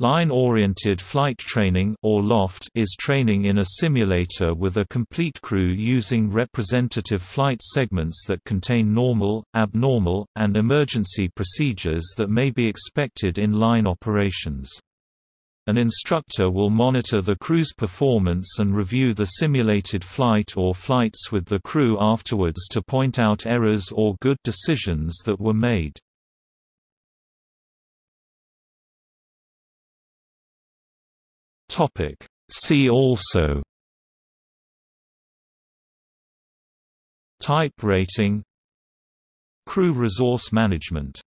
Line-oriented flight training or LOFT is training in a simulator with a complete crew using representative flight segments that contain normal, abnormal, and emergency procedures that may be expected in line operations. An instructor will monitor the crew's performance and review the simulated flight or flights with the crew afterwards to point out errors or good decisions that were made. Topic. See also Type rating Crew resource management